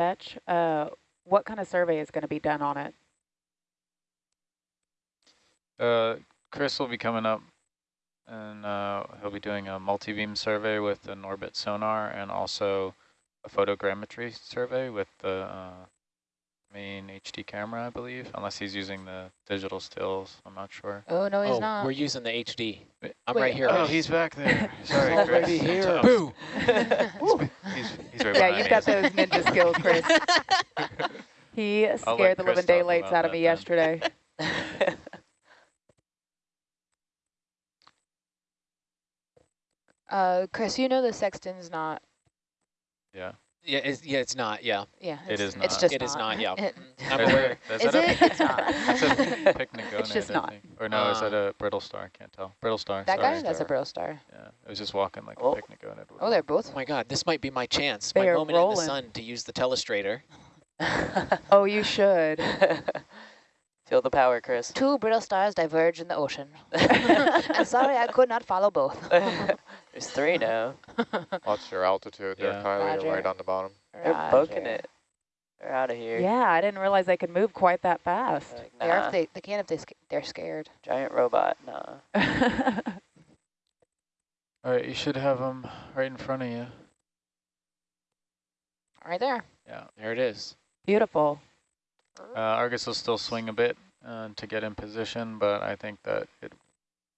Fetch, uh, what kind of survey is going to be done on it? Uh, Chris will be coming up and uh, he'll be doing a multi-beam survey with an Norbit sonar and also a photogrammetry survey with the uh, main HD camera, I believe, unless he's using the digital stills. I'm not sure. Oh, no, he's oh, not. we're using the HD. I'm Wait, right here. Oh, he's back there. Sorry, already Chris. here. Boo! He's, he's right Yeah, you've got isn't those ninja skills, Chris. He scared the Chris living daylights out of me then. yesterday. uh, Chris, you know the sexton's not. Yeah. Yeah, it's, yeah, it's not. Yeah, Yeah, It it's, is It's not. just It is not, yeah. It- I'm aware. a- there's Is that a- it? It's not. That's a picnic It's just not. Or no, is that Uh. a brittle star? I can't tell. Brittle star. that sorry. guy, that's a bro star. Yeah, it was just walking like Oh. a pycnogonid. would Oh, they're both. Oh my God, this might be my chance, They my are moment in the sun to use the telestrator. Oh, you should. Feel the power, Chris. Two brittle stars diverge in the ocean. I'm sorry, I could not follow both. There's three now. What's your altitude there, Yeah. Kylie? Roger. You're right on the bottom. They're poking it. They're out of here. Yeah, I didn't realize they could move quite that fast. Like, They are if they, they can if they sc they're scared. giant robot. Nah. All right, you should have them right in front of you. Right there. Yeah. There it is. Beautiful. Uh, Argus will still swing a bit uh, to get in position, but I think that it,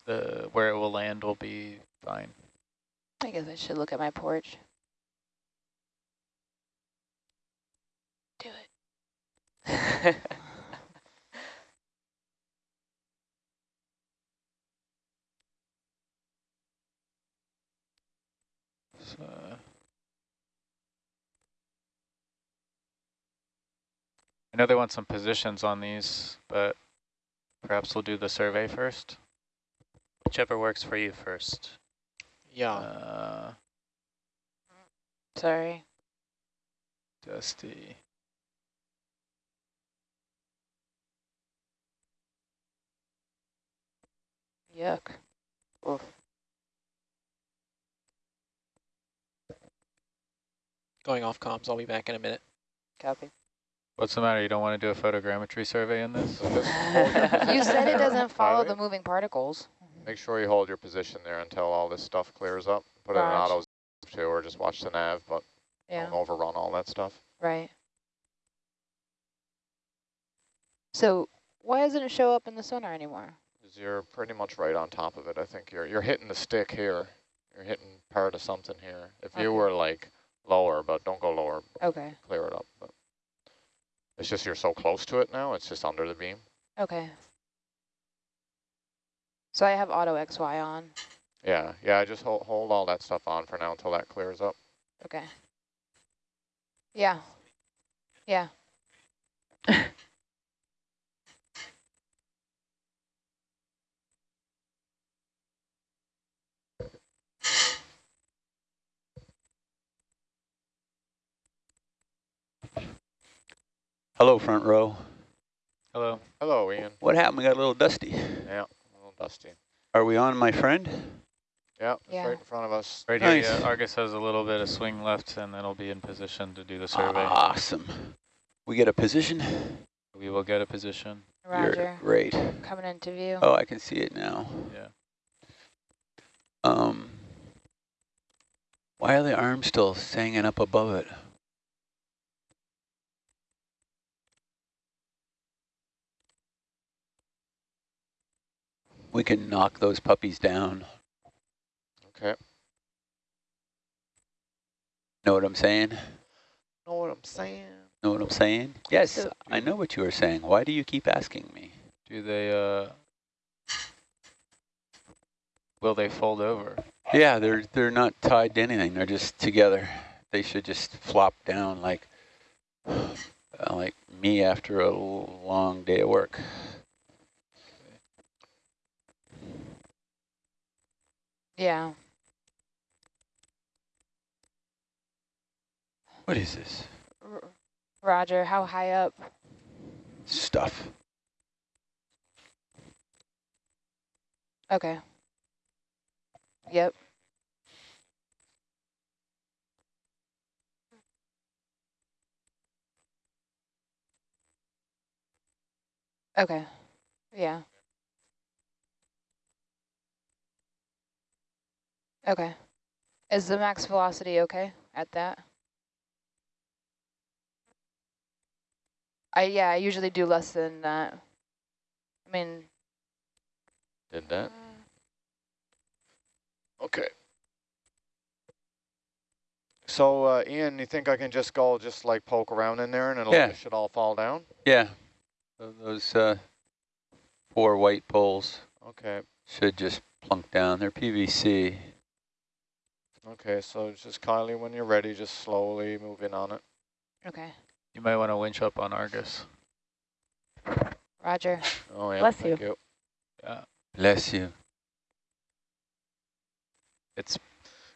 the where it will land will be fine. I guess I should look at my porch. Do it. So, I know they want some positions on these, but perhaps we'll do the survey first. Whichever works for you first. Yeah. Uh, Sorry. Dusty. Yuck. Oof. Going off comms. I'll be back in a minute. Copy. What's the matter? You don't want to do a photogrammetry survey in this? So just hold your position You said it doesn't follow the moving particles. Make sure you hold your position there until all this stuff clears up. Put it in auto too, or just watch the nav, but Yeah, don't overrun all that stuff. right. So why doesn't it show up in the sonar anymore? you're pretty much right on top of it. I think you're you're hitting the stick here. You're hitting part of something here. If Okay. you were like lower, but don't go lower, Okay, clear it up. But it's just you're so close to it now. It's just under the beam. okay. So I have auto XY on. Yeah, yeah. I just hold hold all that stuff on for now until that clears up. Okay. Yeah. Yeah. Hello, front row. Hello. Hello, Ian. What happened? We got a little dusty. Yeah, a little dusty. Are we on, my friend? Yeah, it's Yeah. right in front of us. Right Nice. here, yeah, Argus has a little bit of swing left, and then it'll be in position to do the survey. Awesome. We get a position. We will get a position. Roger. You're great. Coming into view. Oh, I can see it now. Yeah. Um, why are the arms still hanging up above it? We can knock those puppies down. Okay. Know what I'm saying? Know what I'm saying? Know what I'm saying? Yes, So- I know what you are saying. Why do you keep asking me? Do they, uh, will they fold over? Yeah, they're they're not tied to anything. They're just together. They should just flop down like uh, like me after a long day of work. Yeah. What is this? R Roger, how high up? Stuff. Okay. Yep. Okay. Yeah. Okay. Is the max velocity okay at that? I, yeah, I usually do less than that. I mean, Did that? Okay. So, uh, Ian, you think I can just go just like poke around in there and it'll Yeah. it should all fall down? Yeah, those uh, four white poles Okay. should just plunk down. They're PVC. Okay, so just Kylie, when you're ready, just slowly move in on it. okay. You might want to winch up on Argus. Roger. Oh yeah, Bless thank you. you. Yeah, Bless you. it's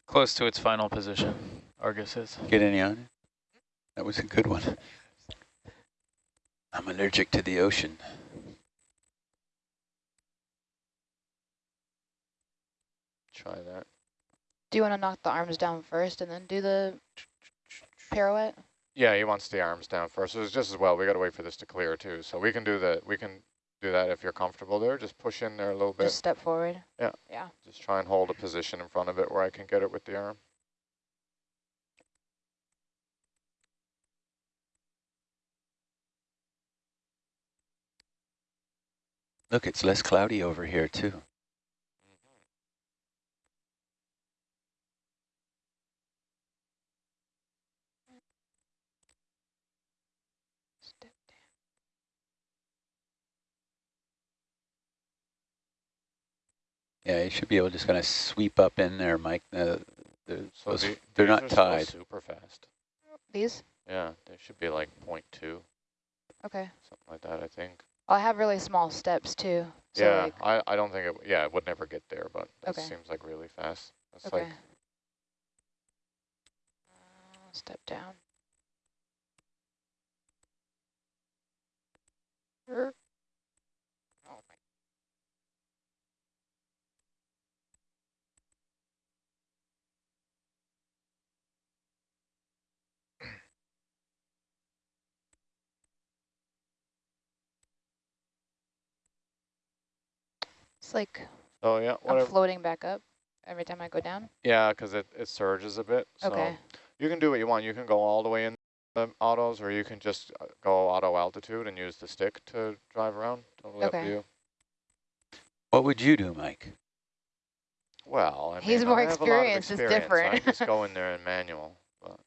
close to its final position. Argus is. Get any on it? That was a good one. I'm allergic to the ocean. Try that. Do you want to knock the arms down first and then do the pirouette? Yeah, he wants the arms down first. It's just as well. We got to wait for this to clear too. So we can do that. We can do that if you're comfortable there. Just push in there a little bit. Just step forward? Yeah. Yeah. Just try and hold a position in front of it where I can get it with the arm. Look, it's less cloudy over here too. Yeah, you should be able to just kind of sweep up in there, Mike. Uh, the, So those, the- they're these not are tied. super fast. These? Yeah, they should be like 0.2, Okay. something like that, I think. I have really small steps too. So yeah, like, I, I don't think it, yeah, it would never get there, but that Okay. seems like really fast. That's okay. like, Uh, step down. Er. It's like oh yeah, I'm floating back up every time I go down. Yeah, because it, it surges a bit. So Okay. you can do what you want. You can go all the way in the autos, or you can just uh, go auto altitude and use the stick to drive around. Totally up Okay. to you. What would you do, Mike? Well, I He's mean, more I have a lot of experienced, it's experience. I different. just go in there in manual. But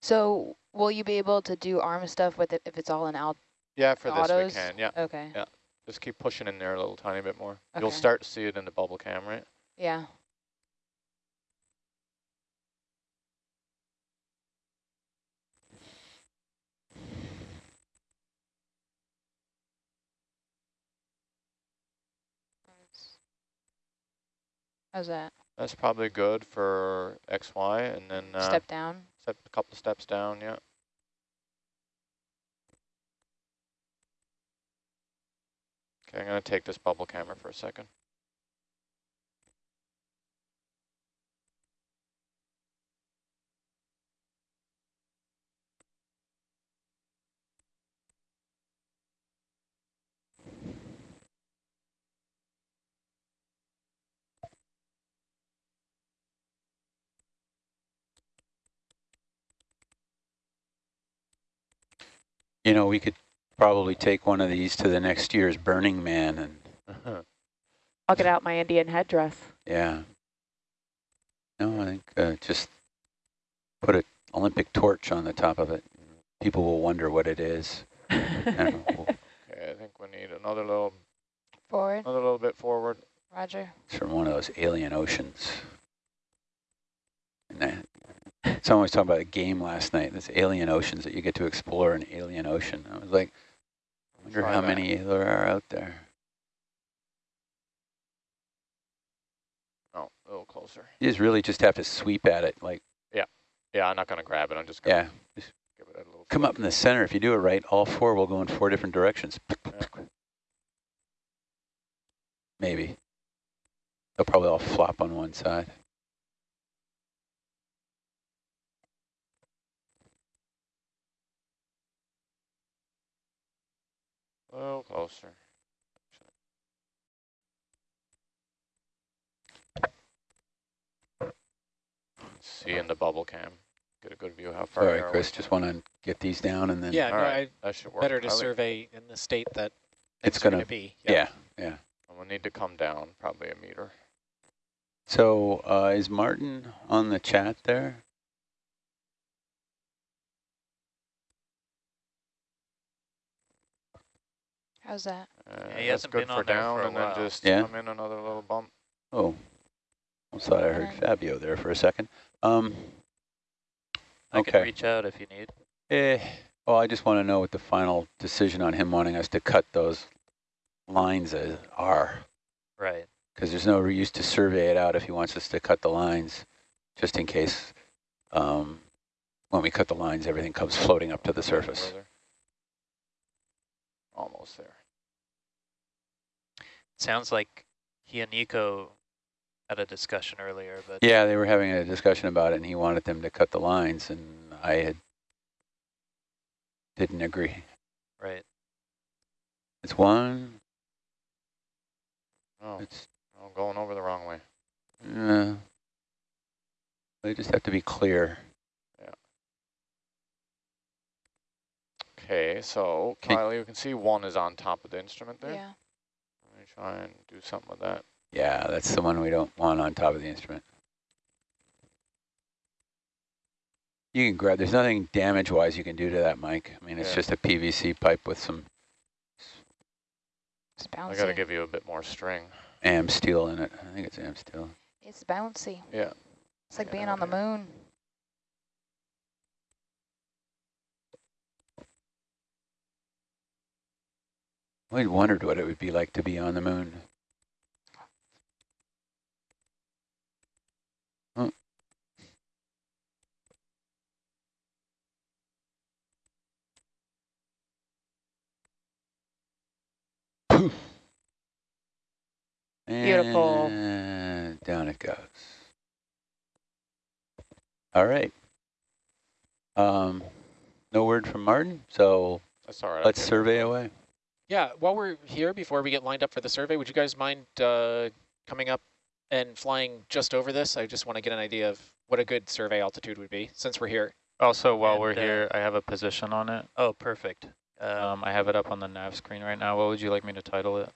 So will you be able to do arm stuff with it if it's all in out? Yeah, for this Autos? we can. Yeah, Okay. Yeah. just keep pushing in there a little tiny bit more. You'll start to see it in the bubble cam, right? Yeah. How's that? That's probably good for X, Y, and then uh, Step down. step a couple steps down. Yeah. Okay, I'm gonna take this bubble camera for a second. You know, we could probably take one of these to the next year's Burning Man and, I'll get out my Indian headdress. yeah. No, I think uh, just put an Olympic torch on the top of it. People will wonder what it is. And we'll- okay, I think we need another little, Forward. another little bit forward. Roger. It's from one of those alien oceans. And that, someone was talking about a game last night, this alien oceans that you get to explore an alien ocean. I was like, I wonder how that. many there are out there. Oh, a little closer. You just really just have to sweep at it. Like, Yeah, yeah. I'm not gonna grab it. I'm just gonna yeah, just give it a little. come up in the center. If you do it right, all four will go in four different directions. Maybe. They'll probably all flop on one side. Little closer. See in the bubble cam. Get a good view how far. Sorry, Chris, just want to get these down and then. Yeah, no, All I, right, that should work. better to Kylie. survey in the state that It's gonna- be. Yeah, yeah. And We'll need to come down probably a meter. So uh, is Martin on the chat there? How's that? Uh, he that's hasn't good been for on there down for a and then just Yeah. come in another little bump. Oh, almost thought I heard Alright. Fabio there for a second. Um, I Okay. can reach out if you need. eh, well, I just want to know what the final decision on him wanting us to cut those lines is, are. Right. Because there's no use to survey it out if he wants us to cut the lines, just in case um, when we cut the lines, everything comes floating up to the surface. Almost there. Sounds like he and Nico had a discussion earlier, but Yeah, they were having a discussion about it, and he wanted them to cut the lines, and I had didn't agree. right. It's one. Oh, It's oh, going over the wrong way. uh, they just have to be clear. Okay, so Okay. Kylie, you can see one is on top of the instrument there. Yeah. Let me try and do something with that. Yeah, that's the one we don't want on top of the instrument. You can grab. There's nothing damage-wise you can do to that, Mike. I mean, it's Yeah. just a PVC pipe with some It's I bouncy. got to give you a bit more string. am steel in it. I think it's am steel. It's bouncy. Yeah. It's like Yeah, being on the okay. moon. I wondered what it would be like to be on the moon. Huh. Poof. Beautiful. And down it goes. All right. Um, no word from Martin, so That's all right. Let's survey away. Yeah, while we're here, before we get lined up for the survey, would you guys mind uh, coming up and flying just over this? I just want to get an idea of what a good survey altitude would be since we're here. Also, while we're uh, here, I have a position on it. Oh, perfect. Um, Um, I have it up on the nav screen right now. What would you like me to title it?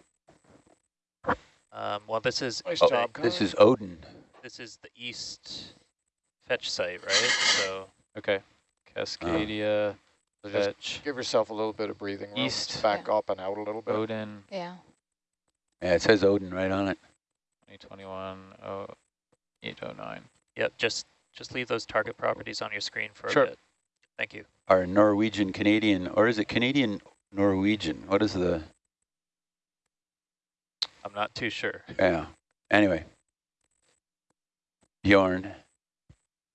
um, well, this is Nice Oh, job, This is Odin. this is the east fetch site, right? So Okay. Cascadia, So just give yourself a little bit of breathing room. East. Just back up and out a little bit. Odin, Yeah. Yeah, it says Odin right on it. 2021 oh, 809. yep, just just leave those target properties on your screen for Sure. a bit. Thank you. Our Norwegian Canadian, or is it Canadian Norwegian? What is the, I'm not too sure. yeah. Anyway, Bjorn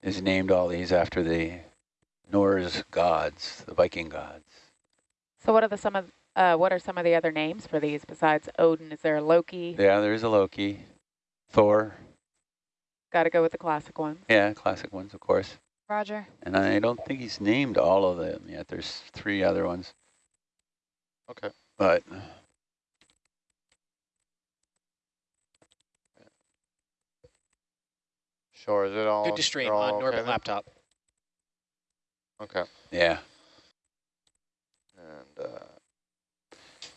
is named all these after the Norse gods, the Viking gods. So what are the some of uh, what are some of the other names for these besides Odin? Is there a Loki? Yeah, there's a Loki, Thor, Got to go with the classic ones. yeah, classic ones, of course. Roger. And I don't think he's named all of them yet. There's three other ones, Okay. but Sure. Is it all? Good to stream all on okay Norbit then? laptop. Okay. yeah. And uh,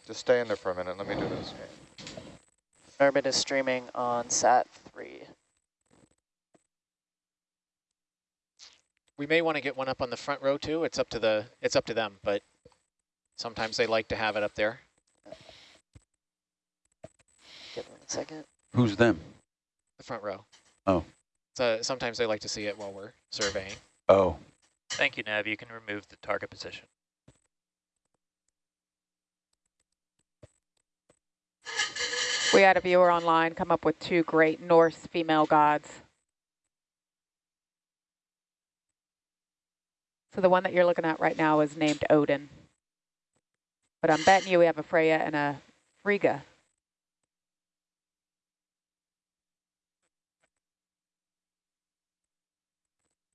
just stay in there for a minute. Let me do this. Norbit is streaming on SAT 3. We may want to get one up on the front row too. It's up to the it's up to them, but sometimes they like to have it up there. Give me a second. Who's them? The front row. Oh. So sometimes they like to see it while we're surveying. Oh, Thank you, Nav. You can remove the target position. We had a viewer online come up with two great Norse female gods. So the one that you're looking at right now is named Odin. But I'm betting you we have a Freya and a Frigga.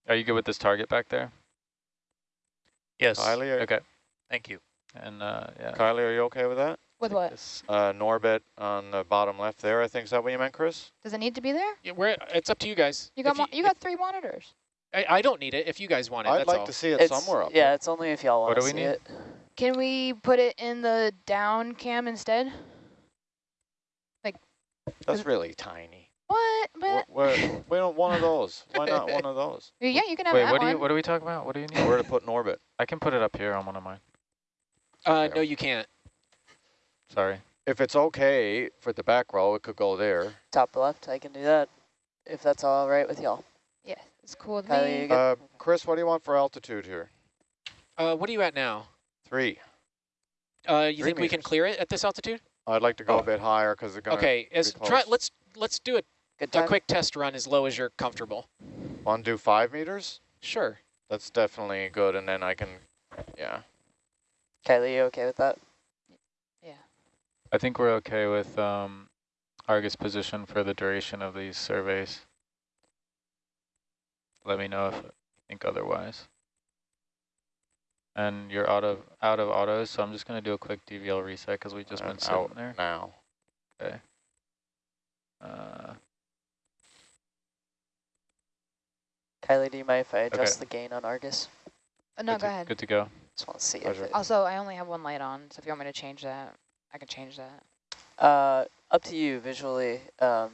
Are you good with this target back there? Yes. Kylie, are, Okay. Thank you. And uh, yeah, Kylie, are you okay with that? With what? This- Uh, Norbit on the bottom left there, I think. Is that what you meant, Chris? Does it need to be there? Yeah, we're, it's up to you guys. You got If mo- you got three monitors. I, I don't need it if you guys want it. I'd that's like all. to see it It's, somewhere up yeah, there. it's only if y'all What want to do we see need? it. Can we put it in the down cam instead? Like that's really tiny. What? But We're, we're, we don't one of those. Why not one of those? yeah, you can have Wait, that what do one. you what are we talking about? What do you need? Where to put in orbit? I can put it up here on one of mine. Uh, no, you can't. Sorry. If it's okay for the back row, it could go there. Top left, I can do that. If that's all right with y'all. yeah, it's cool with Kylie, me. Uh, Chris, what do you want for altitude here? Uh, what are you at now? Three. Uh, you Three think we can clear it at this altitude? I'd like to go a bit higher because they're going to Okay, as close. try let's let's do a, Good a quick test run as low as you're comfortable. want to do five meters. Sure. That's definitely good, and then I can, yeah. Kylie, you okay with that? Yeah. I think we're okay with um, Argus position for the duration of these surveys. Let me know if you think otherwise. And you're out of out of autos, so I'm just going to do a quick DVL reset because we've just been I'm sitting out there. now. Okay. Uh, Kylie, do you mind if I adjust Okay. the gain on Argus? Uh, no, good go to, ahead. Good to go. Just want to see Pleasure. if it, Also, I only have one light on, so if you want me to change that, I can change that. uh, up to you visually. Um,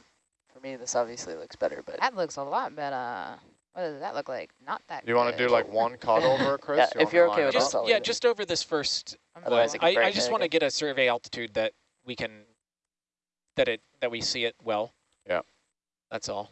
for me, this obviously looks better, but That looks a lot better. What does that look like? Not that. Do you want to do like one cut over, Chris? Yeah, You if you're okay with it Just up? Yeah, it. just over this first. I'm Otherwise fine. it I, I just want to get a survey altitude that we can that it that we see it well. Yeah. That's all.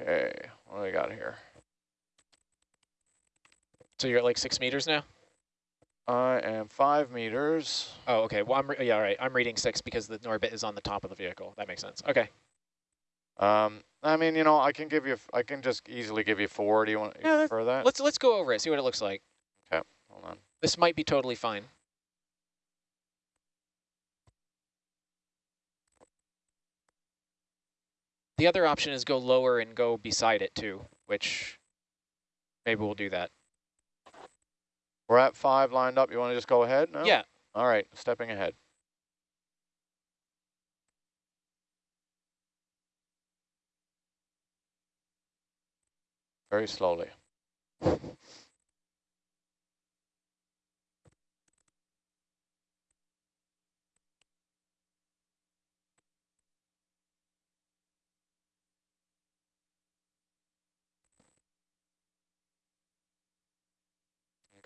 Okay, what do we got here? So you're at like six meters now. I am five meters. Oh, okay. Well, I'm re- yeah, all right. I'm reading six because the Norbit is on the top of the vehicle. That makes sense. Okay. Um, I mean, you know, I can give you, I can just easily give you four. Do you want Yeah, for that? Let's let's go over it. See what it looks like. Okay, hold on. This might be totally fine. The other option is go lower and go beside it too, which maybe we'll do that. We're at five lined up. You want to just go ahead? No? Yeah. All right, stepping ahead. Very slowly.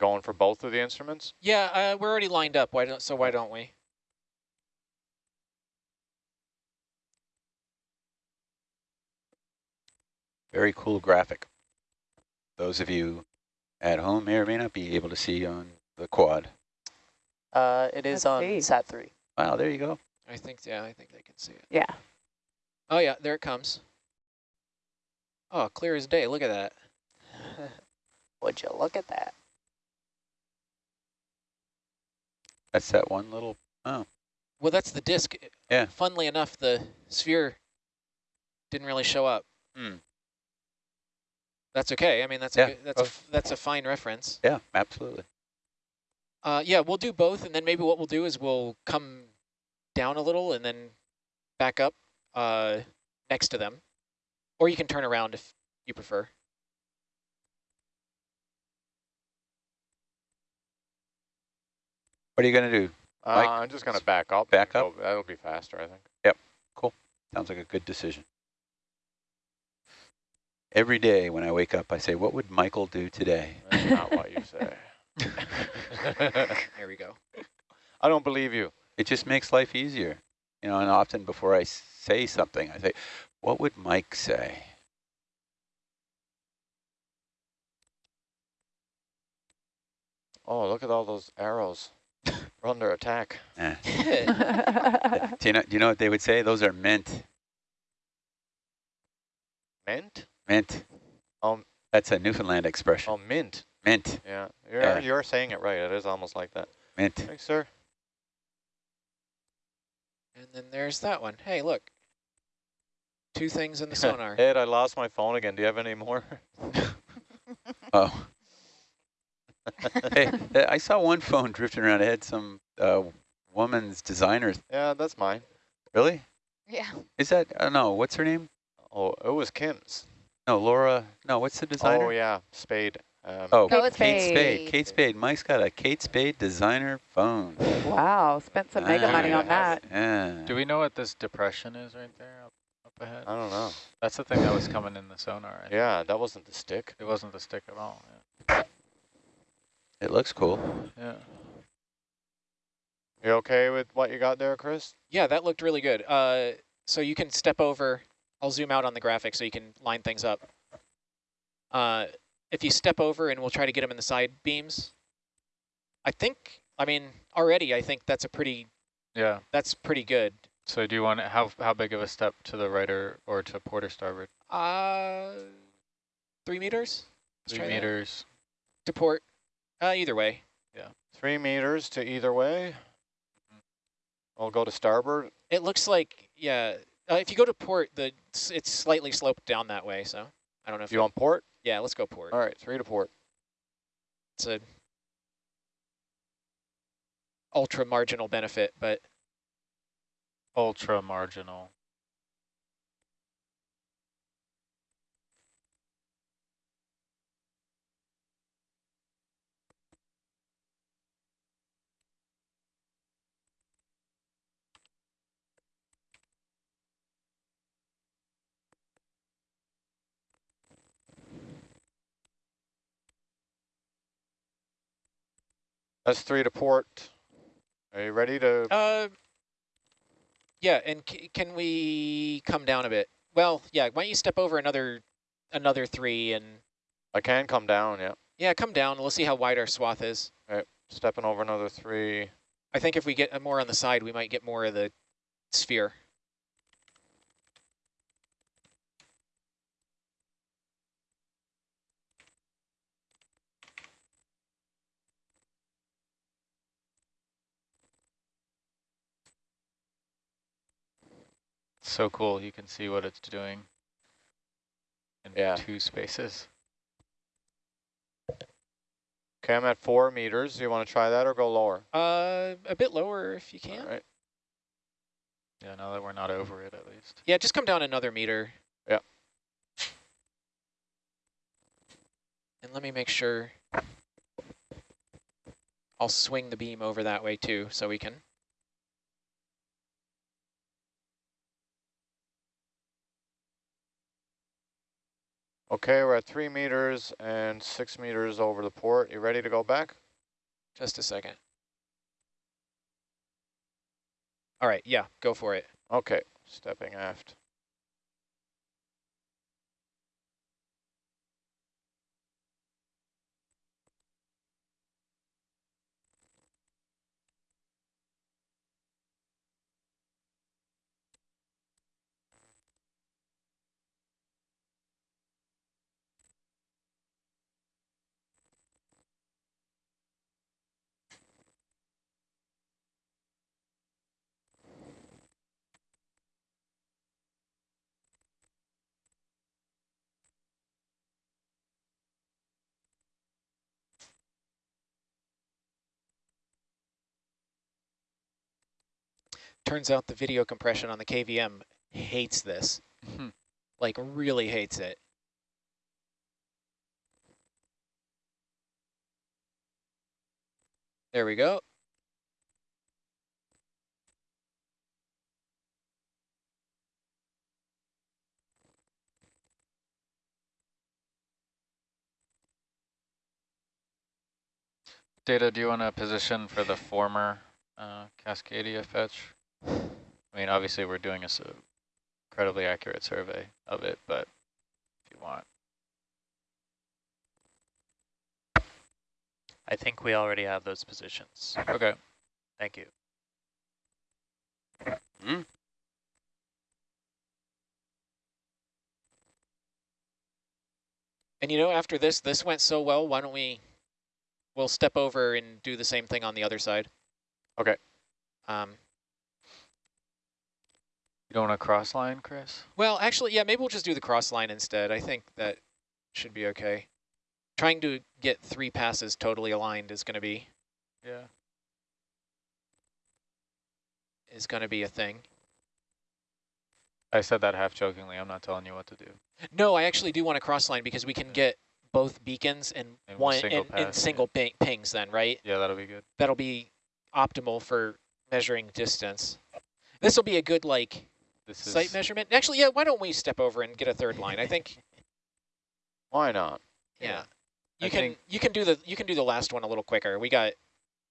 Going for both of the instruments? Yeah, uh, we're already lined up. Why don't so why don't we? Very cool graphic. Those of you at home may or may not be able to see on the quad. uh, it is Let's on see. SAT 3. Wow, there you go. I think yeah, I think they can see it. Yeah. Oh yeah, there it comes. Oh, clear as day. Look at that. Would you look at that? That's that one little, oh, Well, that's the disc. Yeah. Funnily enough, the sphere didn't really show up. Hmm. That's okay. I mean, that's Yeah. a good, that's a f- that's a fine reference. yeah, absolutely. Uh, yeah, we'll do both, and then maybe what we'll do is we'll come down a little and then back up uh, next to them, or you can turn around if you prefer. What are you going to do? Uh, Mike? I'm just going to back up. Back up? go- That'll be faster, I think. Yep. Cool. Sounds like a good decision. Every day when I wake up, I say, what would Michael do today? That's not what you say. There we go. I don't believe you. It just makes life easier. You know, and often before I say something, I say, what would Mike say? Oh, look at all those arrows. We're under attack. Eh. do, you know, do you know what they would say? Those are mint. Mint? Mint. Um, That's a Newfoundland expression. Oh, mint. Mint, Yeah, you're, Yeah. you're saying it right. It is almost like that. mint. Thanks, sir. And then there's that one. Hey, look. Two things in the sonar. Ed, I lost my phone again. Do you have any more? Oh. hey, I saw one phone drifting around. It had some uh, woman's designer. yeah, that's mine. Really? Yeah. Is that, uh, no, what's her name? Oh, it was Kim's. No, Laura, no, what's the designer? Oh, yeah, Spade. Um, Oh, No, Kate Spade. Spade. Kate Spade. Mike's got a Kate Spade designer phone. Wow, spent some mega Ah, money on that. Yeah. Do we know what this depression is right there up, up ahead? I don't know. That's the thing that was coming in the sonar. I think. Yeah, that wasn't the stick. It wasn't the stick at all. It looks cool. Yeah. You okay with what you got there, Chris? Yeah, that looked really good. Uh, so you can step over. I'll zoom out on the graphic so you can line things up. Uh, if you step over and we'll try to get them in the side beams. I think, I mean, already I think that's a pretty, Yeah. that's pretty good. So do you want it, how how big of a step to the right or, or to port or starboard? Uh, three meters? Let's Three try that. meters. To port. Uh, either way. Yeah. Three meters to either way. I'll go to starboard. It looks like, yeah, uh, if you go to port, the it's slightly sloped down that way, so I don't know if You want port? Yeah, let's go port. All right, three to port. It's a ultra marginal benefit, but Ultra marginal. That's three to port. Are you ready to? uh, yeah. And c can we come down a bit? Well, yeah. Why don't you step over another another three and I can come down, yeah. yeah, come down. We'll see how wide our swath is. Stepping over another three. I think if we get more on the side, we might get more of the sphere. So cool. You can see what it's doing in Yeah. two spaces. Okay, I'm at four meters. Do You want to try that or go lower? Uh, a bit lower if you can. All right. Yeah, now that we're not over it at least. Yeah, just come down another meter. Yeah. And let me make sure. I'll swing the beam over that way too, so we can. Okay, we're at three meters and six meters over the port. You ready to go back? Just a second. All right, yeah, go for it. Okay, stepping aft. Turns out the video compression on the KVM hates this, like really hates it. There we go. Data, do you want a position for the former uh, Cascadia fetch? I mean, obviously we're doing a s- incredibly accurate survey of it, but if you want. I think we already have those positions. Okay. Thank you. And you know, after this, this went so well, why don't we we'll step over and do the same thing on the other side. Okay. Um, You don't want to cross line, Chris? well, actually, yeah, maybe we'll just do the cross line instead. I think that should be okay. Trying to get three passes totally aligned is going to be Yeah. is going to be a thing. I said that half jokingly. I'm not telling you what to do. No, I actually do want to cross line because we can get both beacons and In one single in, in single ping, pings then, right? Yeah, that'll be good. That'll be optimal for measuring distance. This will be a good like This site measurement. Actually, yeah, why don't we step over and get a third line? I think Why not? yeah. I You can you can do the you can do the last one a little quicker. We got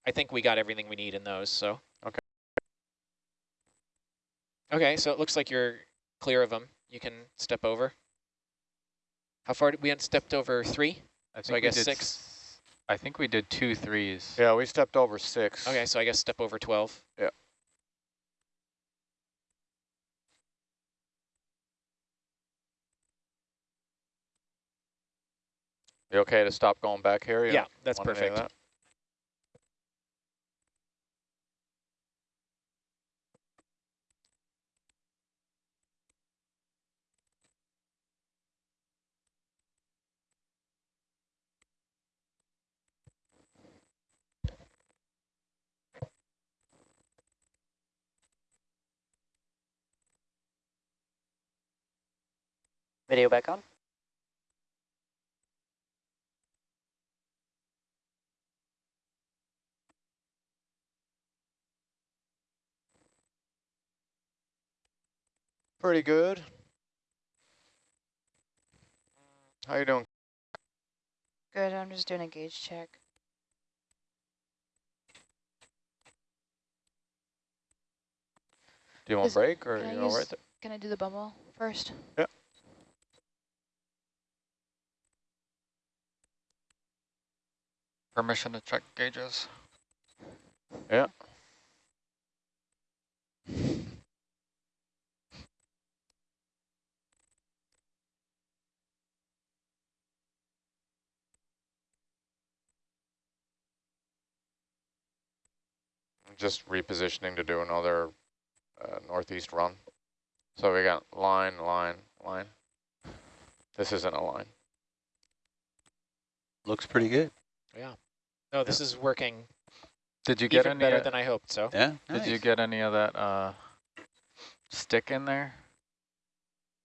I think we got everything we need in those, so. Okay. Okay, so it looks like you're clear of them. You can step over. How far did we had stepped over three? I So I we guess did six. s- I think we did two threes. Yeah, we stepped over six. Okay, so I guess step over 12. You okay to stop going back here? You Yeah, that's want any of perfect. that? Video back on? Pretty good. How you doing? Good, I'm just doing a gauge check. Do you want a break or you know use- right there? Can I do the bumble first? Yeah. Permission to check gauges. Yeah. Just repositioning to do another uh, northeast run. So we got line, line, line. This isn't a line. Looks pretty good. Yeah. No, this is working Did you get even any? better uh, than I hoped, so. Yeah. Did you get any of that uh, stick in there?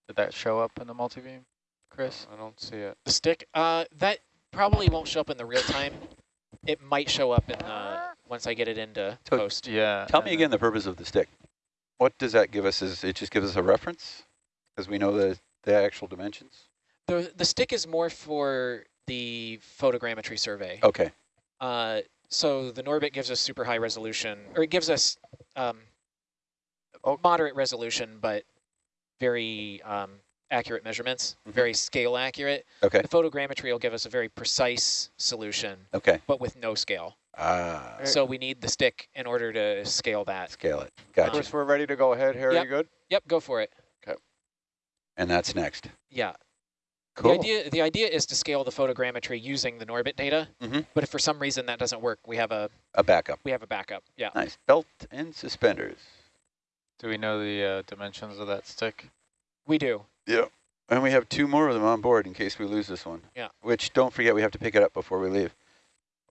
Did that show up in the multibeam, Chris? I don't see it. The stick, uh, that probably won't show up in the real time. It might show up in the, once I get it into So- post. Yeah. Tell me again the purpose of the stick. What does that give us? Is it just gives us a reference? Because we know the, the actual dimensions? The, the stick is more for the photogrammetry survey. Okay. Uh, so the Norbit gives us super high resolution, or it gives us um, Oh. moderate resolution, but very um, accurate measurements, Mhm. very scale accurate. Okay. The photogrammetry will give us a very precise solution, Okay. but with no scale. Ah, So we need the stick in order to scale that. scale it. Gotcha. Chris, we're ready to go ahead here. Yep. You good? Yep, go for it. Okay. And that's next. Yeah. Cool. The idea, the idea is to scale the photogrammetry using the Norbit data, mm -hmm. but if for some reason that doesn't work, we have a A backup. we have a backup. Yeah. Nice. Belt and suspenders. Do we know the uh, dimensions of that stick? We do. Yeah. And we have two more of them on board in case we lose this one. Yeah. Which, don't forget, we have to pick it up before we leave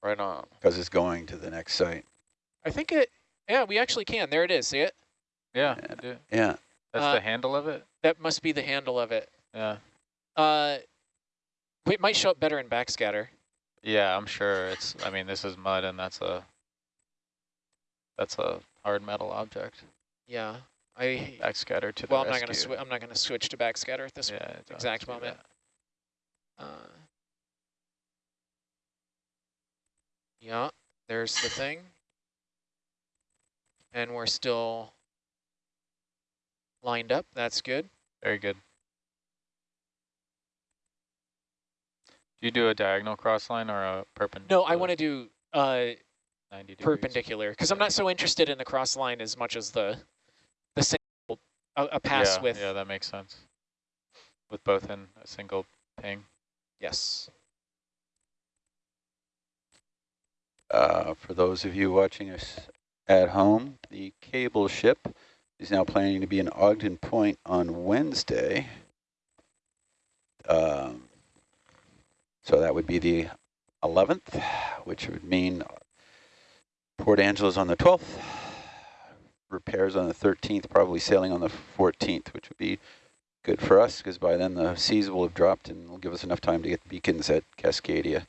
Right on. because it's going to the next site. I think it. Yeah, we actually can. There it is. See it? Yeah. Yeah. Yeah. That's Uh, the handle of it? That must be the handle of it. Yeah. Uh, it might show up better in backscatter. Yeah, I'm sure it's, I mean, this is mud and that's a, that's a hard metal object. Yeah. I. Backscatter to the Well, I'm not gonna. Swi I'm not gonna switch to backscatter at this Yeah, exact moment. Uh, yeah, there's the thing. And we're still lined up. That's good. Very good. Do you do a diagonal cross line or a perpendicular? No, I want to do uh, 90 perpendicular because I'm not so interested in the cross line as much as the a, a pass yeah, with Yeah, that makes sense. With both in a single ping. yes. Uh, for those of you watching us at home, the cable ship is now planning to be in Ogden Point on Wednesday. Um, so that would be the 11th, which would mean Port Angeles on the 12th, repairs on the 13th, probably sailing on the 14th, which would be good for us because by then the seas will have dropped and will give us enough time to get the beacons at Cascadia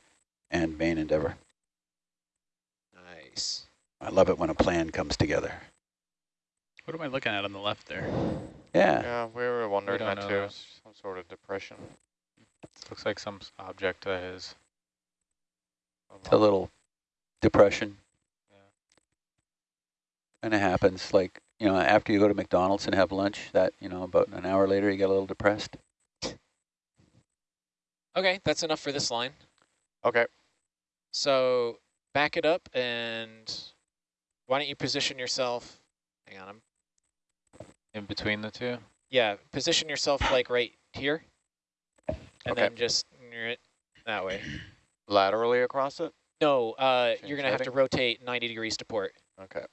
and Main Endeavour. Nice. I love it when a plan comes together. What am I looking at on the left there? Yeah. Yeah, we were wondering don't that too. that. Some sort of depression. Looks like some object that is. It's a little depression. Yeah. Kind of happens like, you know, after you go to McDonald's and have lunch, that, you know, about an hour later you get a little depressed. Okay, that's enough for this line. Okay. So back it up and why don't you position yourself, hang on, I'm, In between the two? yeah, position yourself like right here. And Okay. then just near it that way. Laterally across it? No, uh, Change you're going to have to rotate 90 degrees to port. Okay.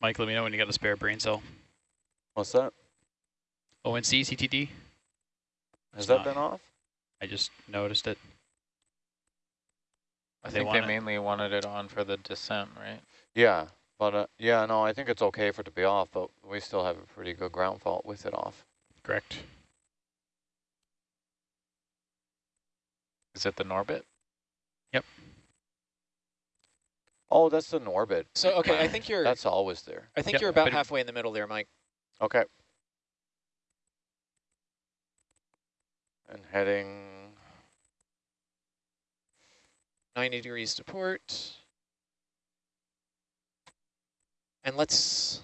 Mike, let me know when you got a spare brain cell. What's that? ONC, CTD? Has It's that not. been off? I just noticed it. I They think want they it. mainly wanted it on for the descent, right? Yeah, but uh, yeah, no, I think it's okay for it to be off, but we still have a pretty good ground fault with it off. Correct. Is it the Norbit? Oh, that's the Norbit. So, okay, I think you're, That's always there. I think Yep, you're about but halfway in the middle there, Mike. Okay. And heading 90 degrees to port. And let's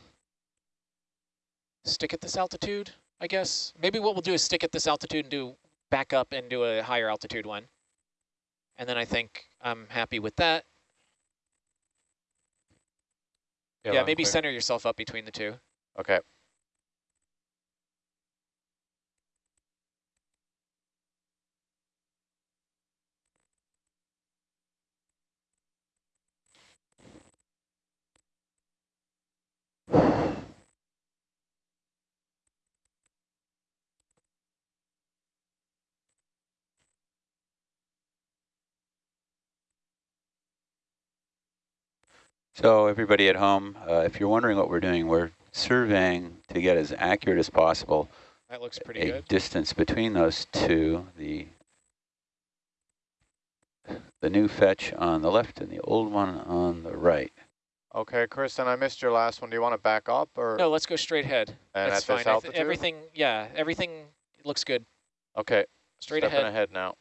stick at this altitude, I guess. Maybe what we'll do is stick at this altitude and do back up and do a higher altitude one. And then I think I'm happy with that. Yeah, and maybe clear. center yourself up between the two. Okay. So everybody at home, uh, if you're wondering what we're doing, we're surveying to get as accurate as possible That looks pretty a good. distance between those two, the the new fetch on the left and the old one on the right. Okay, Kristen, I missed your last one. Do you want to back up or No, let's go straight ahead. and That's at fine. this altitude? everything, yeah, everything looks good. Okay, Straight stepping ahead. ahead now.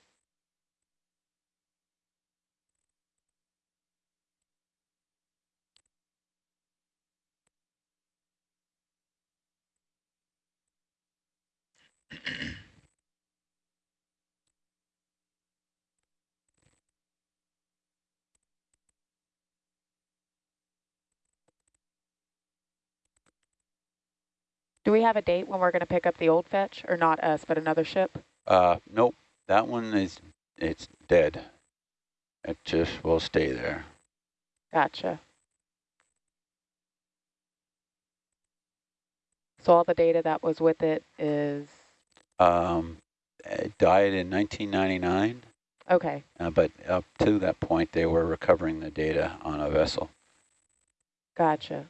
Do we have a date when we're going to pick up the old fetch, or not us, but another ship? Uh, nope, that one is it's dead. It just will stay there. Gotcha. So all the data that was with it is, Um, died in 1999, okay, uh, but up to that point they were recovering the data on a vessel. gotcha.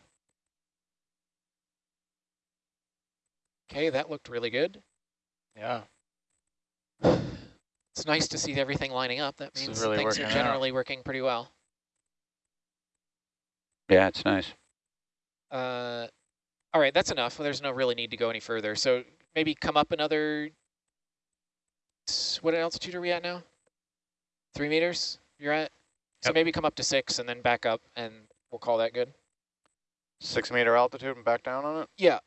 Okay, that looked really good. Yeah. It's nice to see everything lining up. That means really things are working out. generally working pretty well. Yeah, it's nice. Uh, all right, that's enough. There's no really need to go any further. So maybe come up another, what altitude are we at now? Three meters you're at? So Yep. maybe come up to six and then back up and we'll call that good. Six meter altitude and back down on it? Yeah.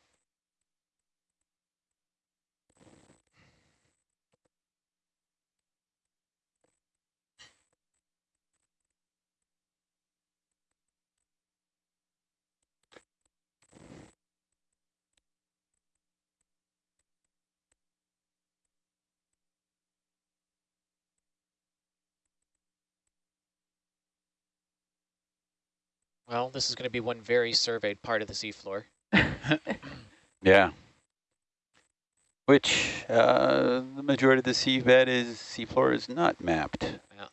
Well, this is going to be one very surveyed part of the seafloor. Yeah. Which uh, the majority of the seabed is seafloor is not mapped. Yeah.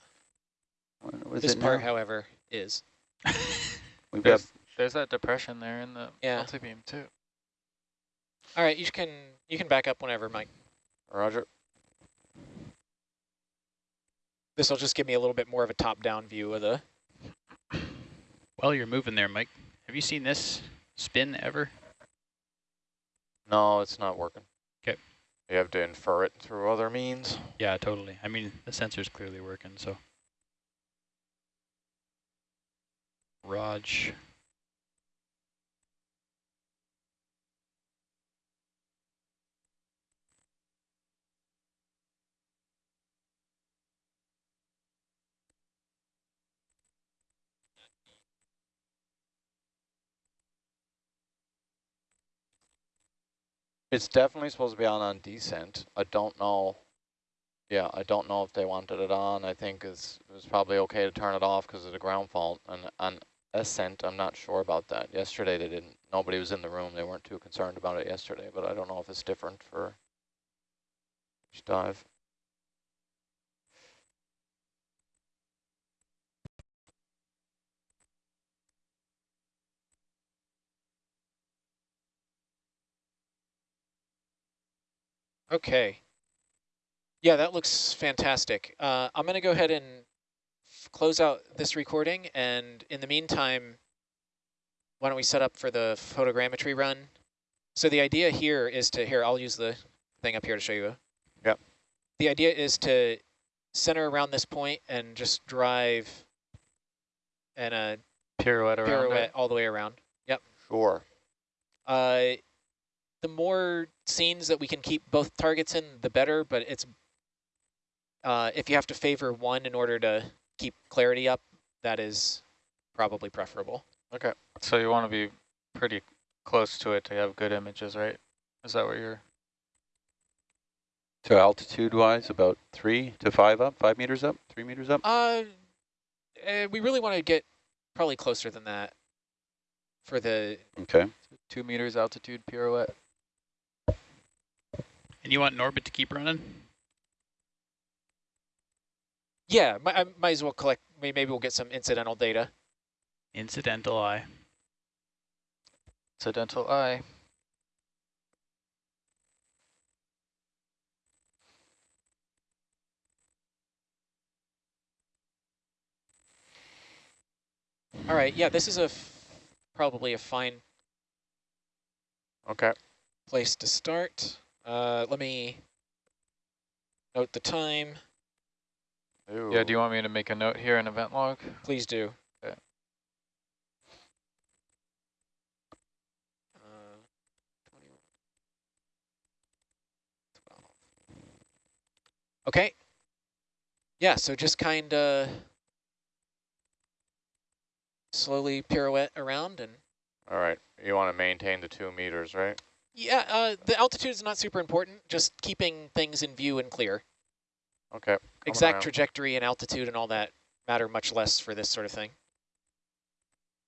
What was This it part, now? however, is. We've got There's, there's that depression there in the Yeah. multi-beam too. All right, you can you can back up whenever, Mike. Roger. This will just give me a little bit more of a top-down view of the. While you're moving there, Mike, have you seen this spin ever? No, it's not working. Okay. You have to infer it through other means. Yeah, totally. I mean, the sensor's clearly working, so. Raj. It's definitely supposed to be on on descent. I don't know. Yeah, I don't know if they wanted it on. I think it's, it was probably okay to turn it off because of the ground fault. And on ascent, I'm not sure about that. Yesterday they didn't. Nobody was in the room. They weren't too concerned about it yesterday. But I don't know if it's different for each dive. Okay. Yeah, that looks fantastic. Uh, I'm going to go ahead and close out this recording, and in the meantime, why don't we set up for the photogrammetry run? So the idea here is to, here, I'll use the thing up here to show you. Yep. The idea is to center around this point and just drive and a Pirouette around pirouette all the way around. Yep. Sure. Uh, the more scenes that we can keep both targets in, the better, but it's uh, if you have to favor one in order to keep clarity up, that is probably preferable. Okay. So you want to be pretty close to it to have good images, right? Is that what you're? So altitude-wise, about three to five up, five meters up, three meters up? Uh, uh, we really want to get probably closer than that for the, Okay. Two meters altitude pirouette. And you want Norbit to keep running? yeah, mi- I might as well collect, maybe we'll get some incidental data. Incidental eye. Incidental eye. All right, yeah, this is a f probably a fine Okay. place to start. Uh, let me note the time. Ooh. Yeah, do you want me to make a note here in event log? Please do. Okay. Uh, 21, 12. Okay. Yeah, so just kind of slowly pirouette around and All right. You want to maintain the two meters, right? Yeah, uh, the altitude is not super important, just keeping things in view and clear. Okay. Exact around. trajectory and altitude and all that matter much less for this sort of thing.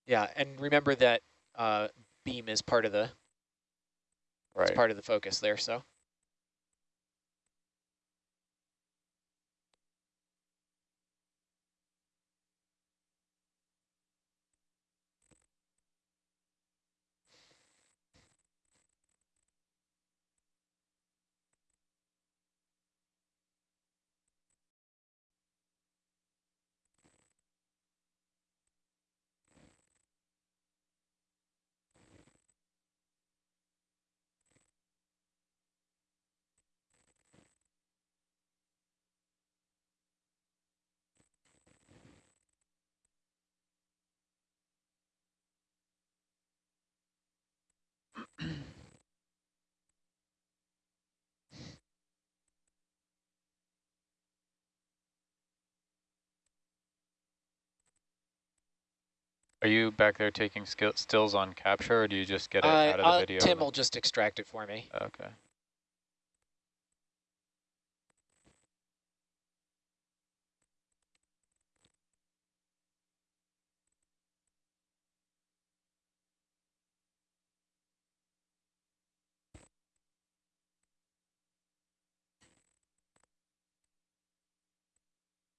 Yeah, and remember that uh, beam is part of the Right. it's part of the focus there. So Are you back there taking stills on capture, or do you just get it uh, out of the uh, video? Tim will just extract it for me. Okay.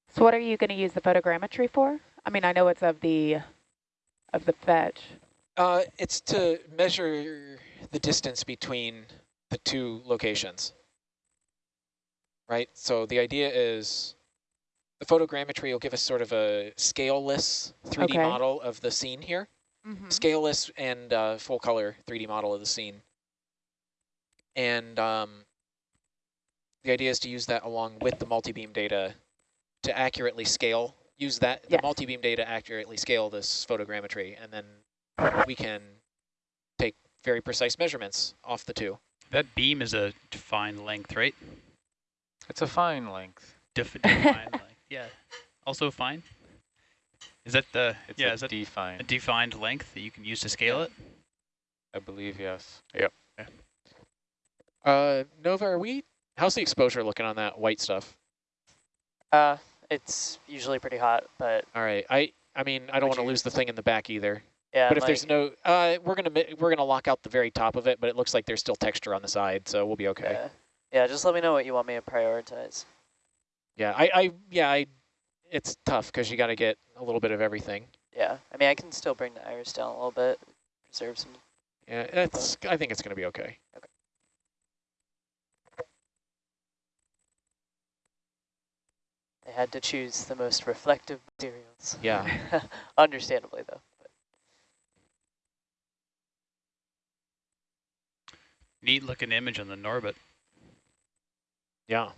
So what are you going to use the photogrammetry for? I mean, I know it's of the of the fetch. Uh, it's to measure the distance between the two locations. Right, so the idea is the photogrammetry will give us sort of a scaleless 3D Okay. model of the scene here. Scaleless and uh, full color 3D model of the scene. And um, the idea is to use that along with the multi-beam data to accurately scale, use that, Yes. the multi-beam data accurately scale this photogrammetry, and then we can take very precise measurements off the two. That beam is a defined length, right? It's a fine length. Def defined length. Yeah. Also fine. Is that the It's yeah? a Is that defined. a defined, defined length that you can use to scale it? I believe, yes. Uh, Nova, are we, how's the exposure looking on that white stuff? Uh, it's usually pretty hot, but All right, I, I mean, I don't want to lose the thing in the back either. yeah. But if like, there's no, uh, we're gonna we're gonna lock out the very top of it, but it looks like there's still texture on the side, so we'll be okay. yeah, yeah, just let me know what you want me to prioritize. Yeah, I, I yeah, I, it's tough because you got to get a little bit of everything. Yeah, I mean, I can still bring the iris down a little bit, preserve some. Yeah, it's. I think it's gonna be okay. okay. They had to choose the most reflective materials. Yeah. Understandably, though. But Neat looking image on the Norbit. Yeah.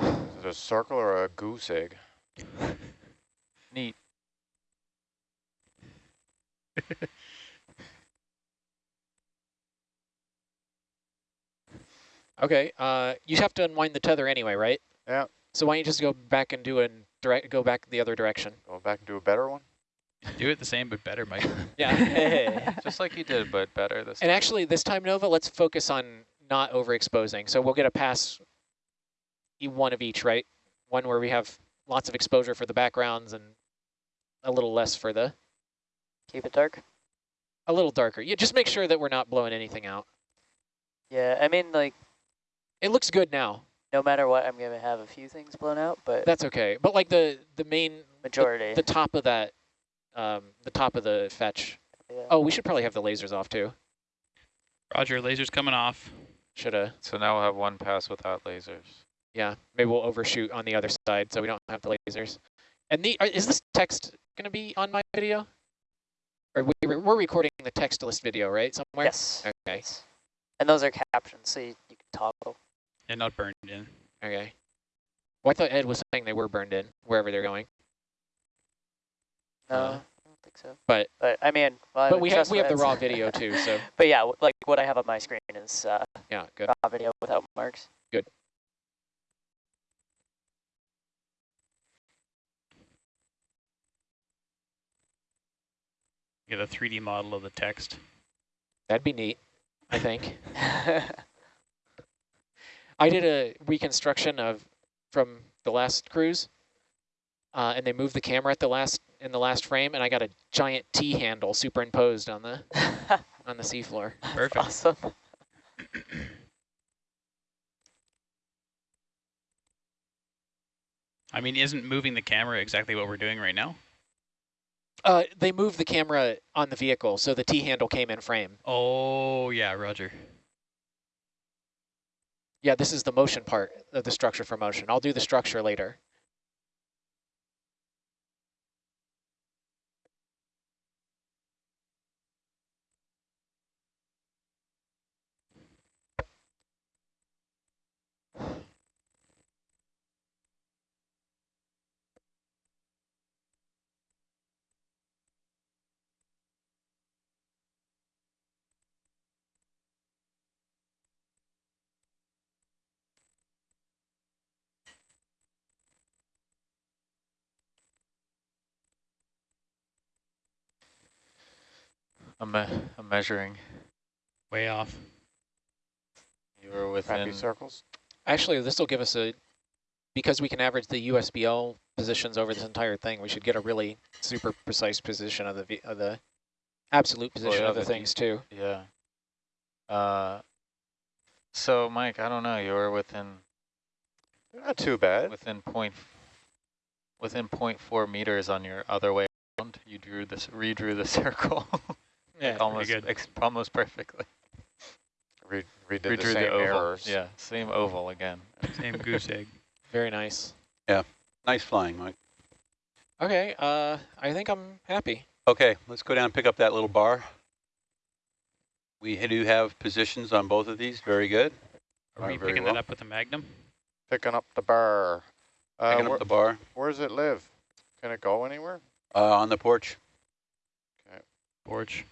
Is it a circle or a goose egg? Neat. Okay. Uh, you have to unwind the tether anyway, right? Yeah. So why don't you just go back and do a direct, go back the other direction? Go back and do a better one? Do it the same but better, Mike. Yeah. Just like you did, but better this and time. And actually, this time, Nova, let's focus on not overexposing. So we'll get a pass, e- one of each, right? One where we have lots of exposure for the backgrounds and a little less for the, keep it dark. a little darker. Yeah, just make sure that we're not blowing anything out. Yeah, I mean, like, It looks good now. no matter what, I'm going to have a few things blown out, but That's okay. But like the the main majority. the top of that um the top of the fetch. yeah. Oh, we should probably have the lasers off too. Roger, lasers coming off. Should have. So now we'll have one pass without lasers. Yeah, maybe we'll overshoot on the other side so we don't have the lasers. And the are, is this text going to be on my video? Or we, we're recording the text list video, right? Somewhere. Yes. Okay. And those are captions, so you, you can toggle. And not burned in. Okay. Well, I thought Ed was saying they were burned in wherever they're going. No, Uh, I don't think so. but- but I mean, well, I But we have we have the raw video too. So But yeah, like what I have on my screen is uh, yeah, good. raw video without marks. Good. Get a 3D model of the text. That'd be neat. I think. I did a reconstruction of from the last cruise, uh, and they moved the camera at the last in the last frame, and I got a giant T handle superimposed on the on the seafloor. Perfect. awesome. I mean, isn't moving the camera exactly what we're doing right now? Uh, they moved the camera on the vehicle, so the T handle came in frame. Oh, yeah, Roger. Yeah, this is the motion part of the structure for motion. I'll do the structure later. I'm, me I'm measuring. Way off. You were Crappy within. circles? Actually, this will give us a, because we can average the USBL positions over this entire thing, we should get a really super precise position of the v of the absolute position yeah, of the the things too. Yeah. Uh, so Mike, I don't know. You were within Not too bad. within point, within point four meters on your other way around. You drew this, redrew the circle Yeah. almost, good. ex almost perfectly. Re redid Redrew the the, same oval. errors. Yeah, same oval again. Same goose egg. Very nice. Yeah, nice flying, Mike. Okay, uh, I think I'm happy. Okay, let's go down and pick up that little bar. We do have positions on both of these. Very good. Are we picking well. that up with the Magnum? Picking up the bar. Uh, Picking up the bar where does it live? Can it go anywhere? uh, on the porch. Okay. Porch.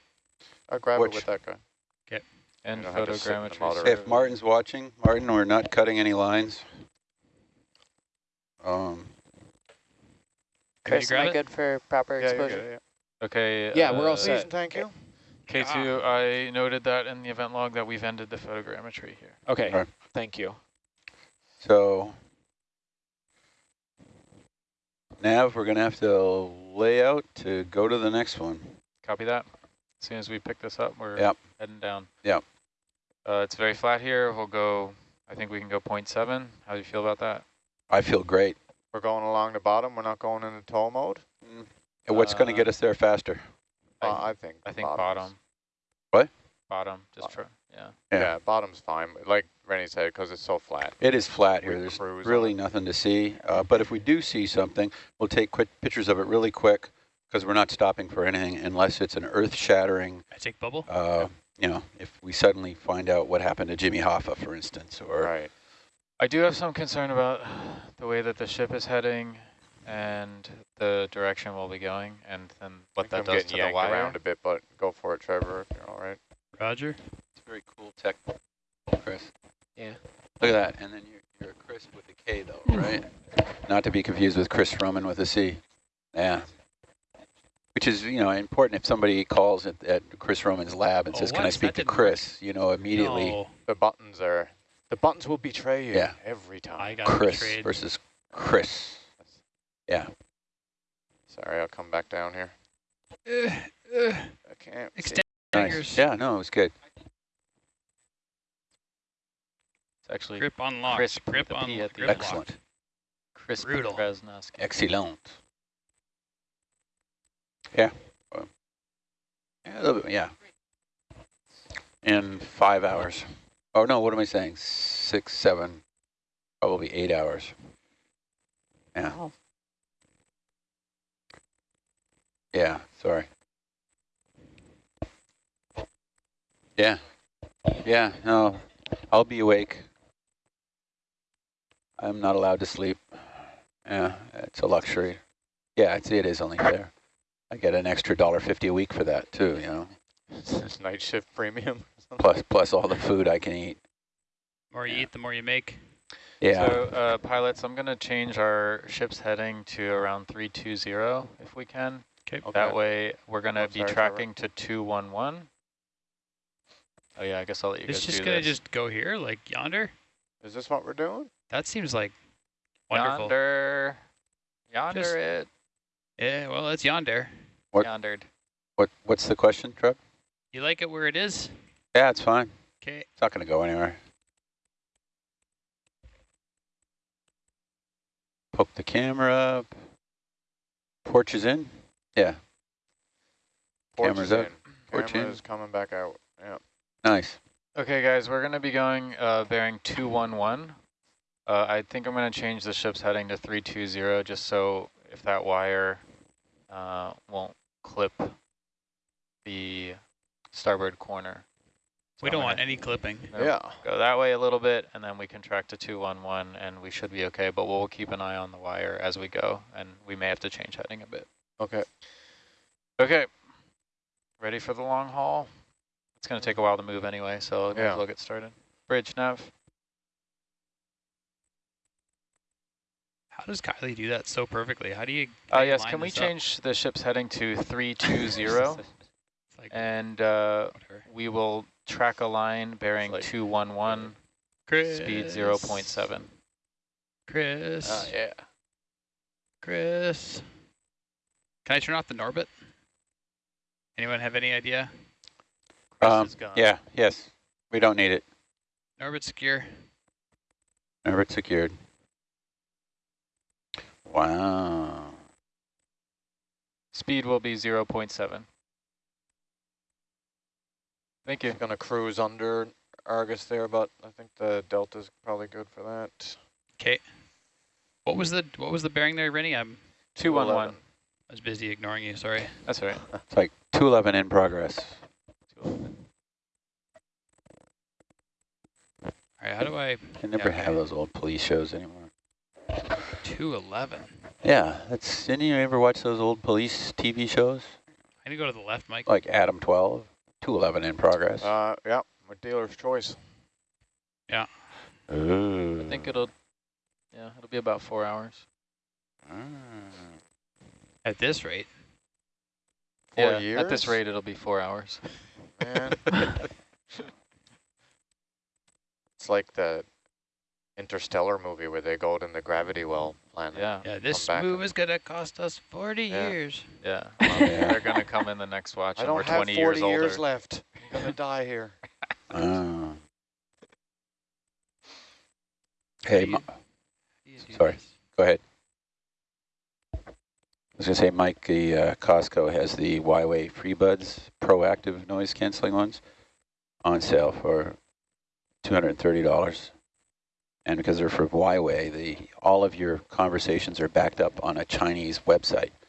I'll grab Which- it with that guy. Okay. And don't have to sit in the photogrammetry. if Martin's watching, Martin, we're not cutting any lines. Um, Can you Chris, am I it? good for proper Yeah, exposure? good, yeah. Okay. Yeah, we're all uh, set. Thank you. K2, I noted that in the event log that we've ended the photogrammetry here. Okay, Alright. thank you. so Nav, we're gonna have to lay out to go to the next one. Copy that. As soon as we pick this up, we're Yep. heading down. Yep. Uh, it's very flat here. We'll go, I think we can go 0.7. How do you feel about that? I feel great. We're going along the bottom. We're not going into tow mode. And what's gonna Uh, get us there faster? Uh, I- I think. I think bottoms. bottom. What? Bottom, just Bottom. try, yeah. Yeah. Yeah. bottom's fine. Like Rennie said, because it's so flat. It is flat here. There's cruise on really nothing to see. Uh, but if we do see something, we'll take quick pictures of it really quick because we're not stopping for anything unless it's an earth-shattering, Magic bubble? uh, you know, if we suddenly find out what happened to Jimmy Hoffa, for instance, or Right. I do have some concern about the way that the ship is heading and the direction we'll be going and then what I think that I'm does getting to the yanked wire. around a bit, but go for it, Trevor, if you're all right. Roger. It's very cool tech, Chris. Yeah. Look at that. And then you're, you're Chris with a K, though, right? Not to be confused with Chris Roman with a C. Yeah. Which is, you know, important if somebody calls at, at Chris Roman's lab and Oh, says, can I speak That to didn't work. Chris? You know, immediately, No, The buttons are, the buttons will betray you Yeah. every time. I got Chris betrayed. versus Chris. Yeah. Sorry, I'll come back down here. Uh, uh, I can't. see. extend Nice. Yeah, no, it was good. It's actually Grip unlocked. crisp Grip the on. P Grip. Excellent. locked. Chris Brutal. Excellent. Yeah. Yeah, a little bit, yeah. In five hours. Oh, no, what am I saying? Six, seven, probably eight hours. Yeah. Wow. Yeah, sorry. Yeah. Yeah, no, I'll be awake. I'm not allowed to sleep. Yeah, it's a luxury. Yeah, it's, it is only fair. I get an extra dollar fifty a week for that too, you know, It's night shift premium. plus plus all the food I can eat. The more you Yeah. eat, the more you make. Yeah, So, uh, pilots, I'm going to change our ship's heading to around 320 if we can. Okay. That way, we're going to be sorry, Trevor. tracking to 211. Oh, yeah, I guess I'll let you It's guys just do gonna this. just go here, like yonder. Is this what we're doing? That seems like wonderful. Yonder. Yonder Just- it. Yeah, well, it's yonder. What- Yondered. what what's the question, Trev? You like it where it is? Yeah, it's fine. Okay. It's not going to go anywhere. Poke the camera up. Porch is in. Yeah, Porch Camera's is up. in. Porch in. Camera's coming back out. Yeah. nice. Okay, guys, we're going to be going uh, bearing 211. Uh, I think I'm going to change the ship's heading to 320 just so if that wire uh, won't clip the starboard corner. So We don't want any clipping. Yeah. Go that way a little bit, and then we can track to 211, and we should be okay, but we'll keep an eye on the wire as we go, and we may have to change heading a bit. Okay. Okay. Ready for the long haul? It's going to take a while to move anyway, so might Yeah. as well get started. Bridge nav. How does Kylie do that so perfectly? How do you? Uh, how do you yes, can we this up? change the ship's heading to 320, like, and uh, we will track a line bearing like- 211, Chris. speed 0.7. Chris. Uh, yeah. Chris. Can I turn off the Norbit? Anyone have any idea? Chris Um, is gone. yeah, yes. We don't need it. Norbit secure. Norbit it's secured. Wow. Speed will be 0 0.7. Thank you. Going to cruise under Argus there, but I think the delta's probably good for that. Okay. What was the what was the bearing there, Rennie? I'm 211. I was busy ignoring you. Sorry. That's all right. It's like 211 in progress. 211. All right. How do I? I never Yeah, have okay. those old police shows anymore. Two eleven. Yeah, that's. Didn't you ever watch those old police TV shows? I need to go to the left, Mike. Like Adam 12, 211 in progress. Uh, yeah, my dealer's choice. Yeah. Ooh. I think it'll, yeah, it'll be about four hours. Ah. At this rate. Four yeah, At this rate, it'll be four hours. Man. it's like the Interstellar movie where they go in the gravity well planet. Yeah, Yeah. This back move is gonna cost us forty Yeah. years. yeah. yeah. They're going to come in the next watch I and don't we're have 20 40 years older. years left. I'm going to die here. Ah. Hey, Do Mi- you- you Sorry. this? go ahead. I was going to say, Mike, the uh, Costco has the Huawei FreeBuds proactive noise canceling ones on sale for $230. And because they're for Huawei, the all of your conversations are backed up on a Chinese website.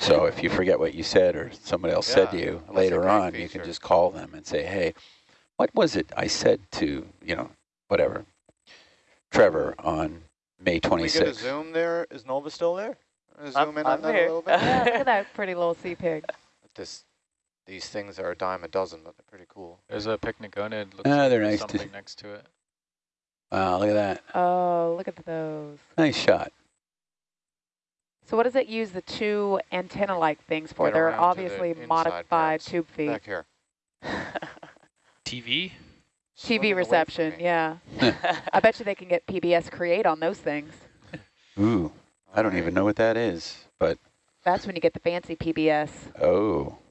So if you forget what you said or somebody else said to you later great on, you can just call them and say, hey, what was it I said to, you know, whatever, Trevor on May Can we get a 26th? zoom there? Is Nova still there? Uh, I'm- Zoom in I'm on that a little bit. Yeah, look at that pretty little sea pig. This, these things are a dime a dozen, but they're pretty cool. There's a pycnogonid. Looks Ah, like they're there's nice to- next to it. Wow, look at that. Oh, look at those. Nice shot. So what does it use the two antenna-like things for? Get They're around to the obviously modified parts. tube feet. Back here. TV. TV reception, yeah. I bet you they can get PBS create on those things. Ooh, I don't even know what that is, but That's when you get the fancy PBS. oh, I'm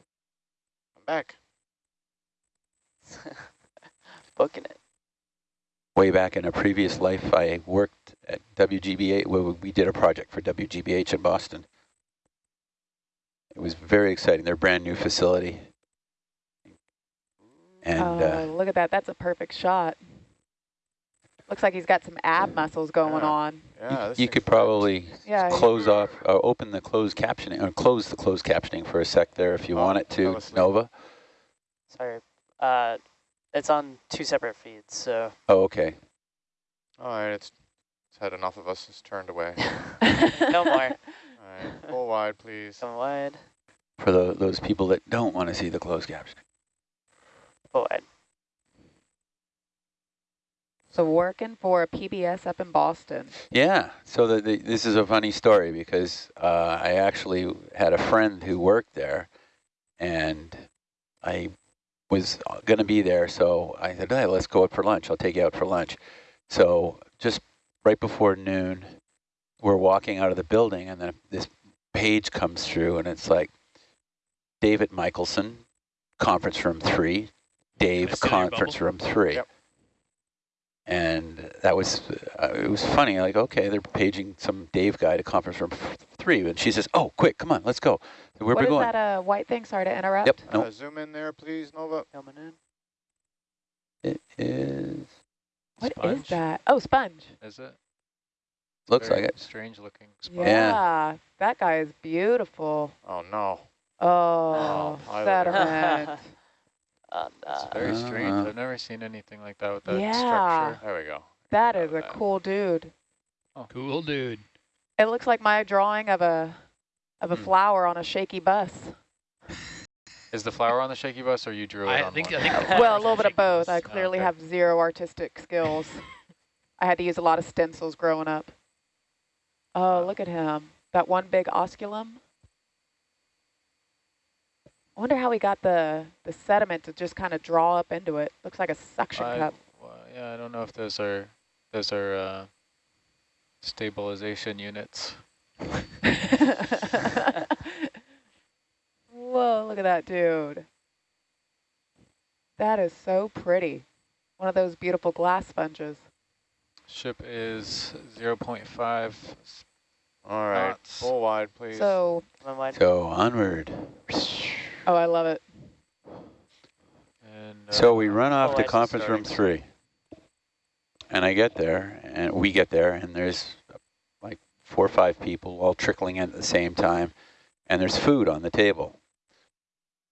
back. Booking it. way back in a previous life, I worked at WGBH. Well, we did a project for WGBH in Boston. It was very exciting. Their brand new facility. And oh, uh, look at that. That's a perfect shot. Looks like he's got some ab muscles going Yeah. on. you, Yeah, this you could probably Yeah. close off, uh, open the closed captioning, or close the closed captioning for a sec there if you Oh, want it to. Nova. Sorry. Uh, it's on two separate feeds, so Oh, okay. All right, it's, it's had enough of us. It's turned away. no more. All right, full wide, please. Come wide. For the, those people that don't want to see the closed captioning. Full wide. So working for a PBS up in Boston. Yeah, so the, the, this is a funny story because uh, I actually had a friend who worked there, and I was going to be there, so I said, hey, let's go out for lunch. I'll take you out for lunch. So just right before noon, we're walking out of the building, and then this page comes through, and it's like, David Michelson, conference room three, Dave, Can I sit in your conference room three. Yep. And that was, uh, it was funny, like, okay, they're paging some Dave guy to conference room three. And she says, oh, quick, come on, let's go. Where What we is going? that uh, white thing? Sorry to interrupt. Yep, Uh, zoom in there, please, Nova. Coming in. it is, What is Sponge? that? Oh, sponge. Is it? looks Very like it. Strange looking sponge. Yeah. That guy is beautiful. Oh, no. Oh, I would- sediment. Uh, It's uh, very strange. uh. I've never seen anything like that with that Yeah. structure. There we go. that is a that. cool dude. Oh. Cool dude. It looks like my drawing of a of a Hmm. flower on a shaky bus. Is the flower on the shaky bus or you drew it I on think one? I think. well, a little bit of both. bus. I Oh, clearly okay. have zero artistic skills. I had to use a lot of stencils growing up. Oh, look at him. That one big osculum. I wonder how he got the, the sediment to just kind of draw up into it. Looks like a suction I, cup. well, yeah, I don't know if those are those are uh, stabilization units. Whoa, look at that dude. That is so pretty. One of those beautiful glass sponges. Ship is 0.5. All right, full wide, please. So, Come So onward. Oh, I love it. And, So uh, we run off to conference room three. And I get there, and we get there, and there's like four or five people all trickling in at the same time, and there's food on the table.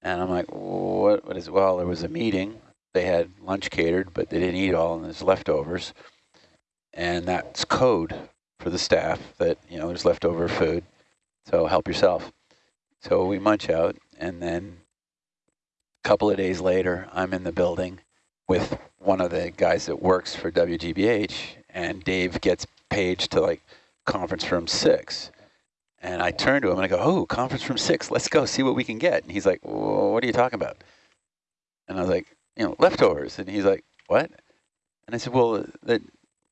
And I'm like, what, what is, well, there was a meeting. They had lunch catered, but they didn't eat all, and there's leftovers. And that's code for the staff that, you know, there's leftover food, so help yourself. So we munch out, and then a couple of days later, I'm in the building with one of the guys that works for WGBH, and Dave gets paged to like conference room six. And I turn to him and I go, oh, conference room six, let's go see what we can get. And he's like, what are you talking about? And I was like, you know, leftovers. And he's like, what? And I said, well, that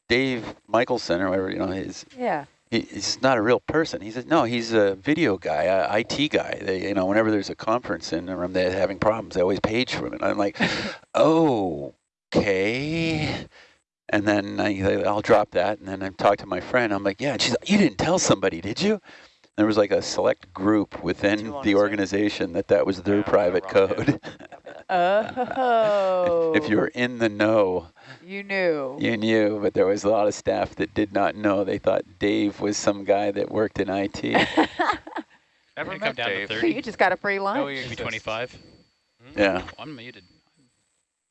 Dave Michelson or whatever, you know, his Yeah. He, he's not a real person. He said, no, he's a video guy, a IT guy. They, you know, whenever there's a conference in the room, they're having problems. They always page for him. And I'm like, oh, okay. And then I, I'll drop that. And then I talk to my friend. I'm like, yeah. And she's like, you didn't tell somebody, did you? There was like a select group within you wanna the say? organization that that was their Yeah, private code. Oh. if you were in the know, You knew. you knew, but there was a lot of staff that did not know. They thought Dave was some guy that worked in IT. Never Gonna come met down to 30. so you just got a free No, lunch. he Maybe exists. 25. yeah. Oh, unmuted.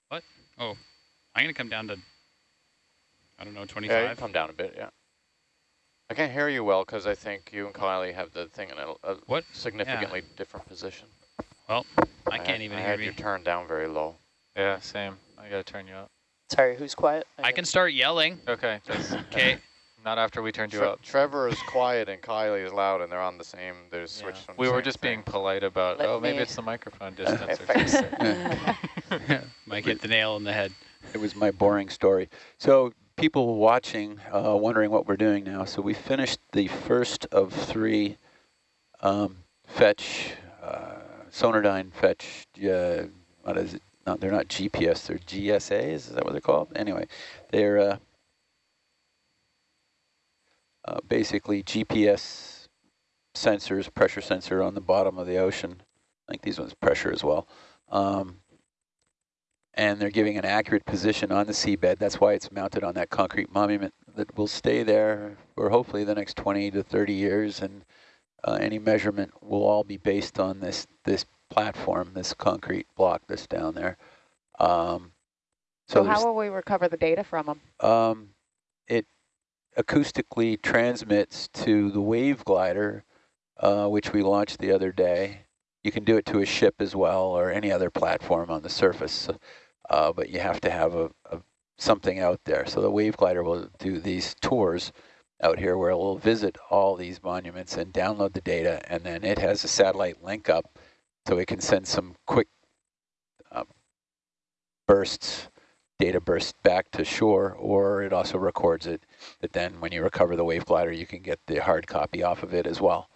What? Oh, I'm going to come down to, I don't know, 25? Yeah, you can 25. come down a bit, yeah. I can't hear you well because I think you and Kylie have the thing in a, a What? significantly different position. Well, I had- can't even I hear had me. you turned down very low. Yeah, same. I gotta turn you up. Sorry, who's quiet? I can start yelling. Okay, Okay. not after we turned you Tre- up. Trevor is quiet and Kylie is loud, and they're on the same. They're Yeah. switched. on the We were same just thing. being polite about, Let oh, maybe it's the microphone distance or fix something. Might hit the nail on the head. It was my boring story. So people watching, uh, wondering what we're doing now. So we finished the first of three um, fetch, uh, Sonardyne fetch, uh, what is it? No, they're not GPS, they're GSAs, is that what they're called? Anyway, they're uh, uh, basically GPS sensors, pressure sensor on the bottom of the ocean. I think these ones pressure as well. Um, and they're giving an accurate position on the seabed. That's why it's mounted on that concrete monument that will stay there for hopefully the next 20 to 30 years. And uh, any measurement will all be based on this this platform, this concrete block that's down there. Um, So there's- how will we recover the data from them? um, it acoustically transmits to the wave glider, uh, which we launched the other day. You can do it to a ship as well or any other platform on the surface, uh, but you have to have a, a something out there. So the wave glider will do these tours out here where it will visit all these monuments and download the data, and then it has a satellite link up so it can send some quick uh, bursts data bursts back to shore, or it also records it. That then, when you recover the wave glider, you can get the hard copy off of it as well.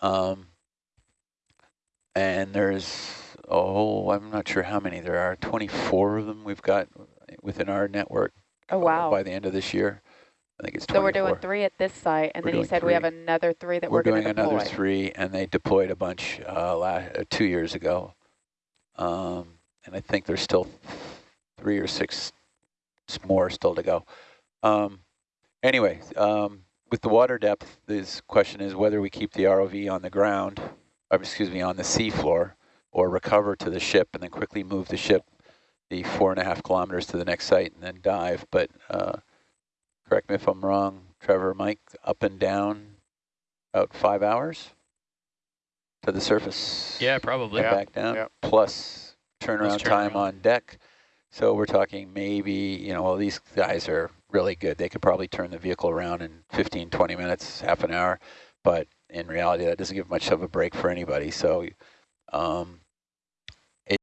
Um, and there's a whole, I'm not sure how many there are, 24 of them we've got within our network Oh, uh, wow. by the end of this year. I think it's So 24. we're doing three at this site, and We're then he said we have another three that we're, we're, doing going to deploy. another three, and they deployed a bunch uh, la uh, two years ago. Um, and I think there's still three or six more still to go. Um, anyway, um, with the water depth, this question is whether we keep the ROV on the ground, or excuse me, on the seafloor, or recover to the ship and then quickly move the ship the four and a half kilometers to the next site and then dive. But uh, correct me if I'm wrong, Trevor, Mike, up and down about five hours to the surface. Yeah, probably. Yeah, back down, yeah. plus turnaround time turnaround. on deck. So we're talking maybe, you know, well, these guys are really good. They could probably turn the vehicle around in 15, 20 minutes, half an hour. But in reality, that doesn't give much of a break for anybody. So um,